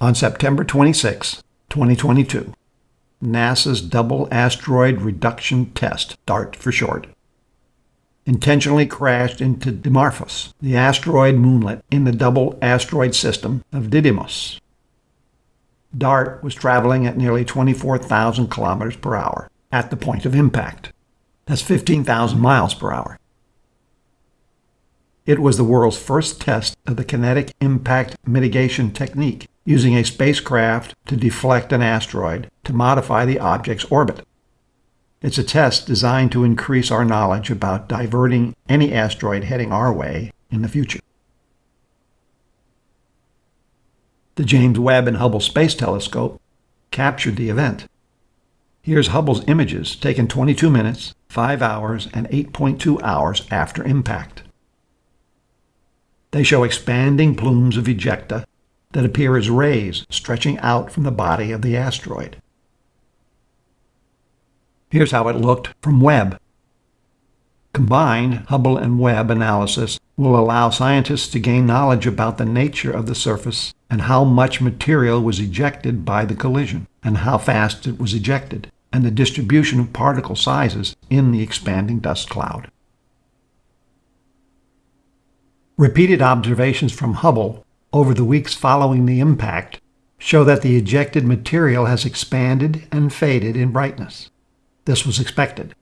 On September 26, 2022, NASA's Double Asteroid Redirection Test, DART for short, intentionally crashed into Dimorphos, the asteroid moonlet in the double asteroid system of Didymos. DART was traveling at nearly 24,000 kilometers per hour at the point of impact. That's 15,000 miles per hour. It was the world's first test of the kinetic impact mitigation technique, using a spacecraft to deflect an asteroid to modify the object's orbit. It's a test designed to increase our knowledge about diverting any asteroid heading our way in the future. The James Webb and Hubble Space Telescope captured the event. Here's Hubble's images taken 22 minutes, 5 hours, and 8.2 hours after impact. They show expanding plumes of ejecta that appear as rays stretching out from the body of the asteroid. Here's how it looked from Webb. Combined, Hubble and Webb analysis will allow scientists to gain knowledge about the nature of the surface and how much material was ejected by the collision, and how fast it was ejected, and the distribution of particle sizes in the expanding dust cloud. Repeated observations from Hubble over the weeks following the impact show that the ejected material has expanded and faded in brightness. This was expected.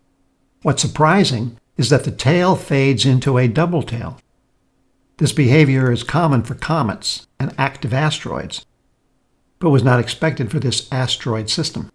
What's surprising is that the tail fades into a double tail. This behavior is common for comets and active asteroids, but was not expected for this asteroid system.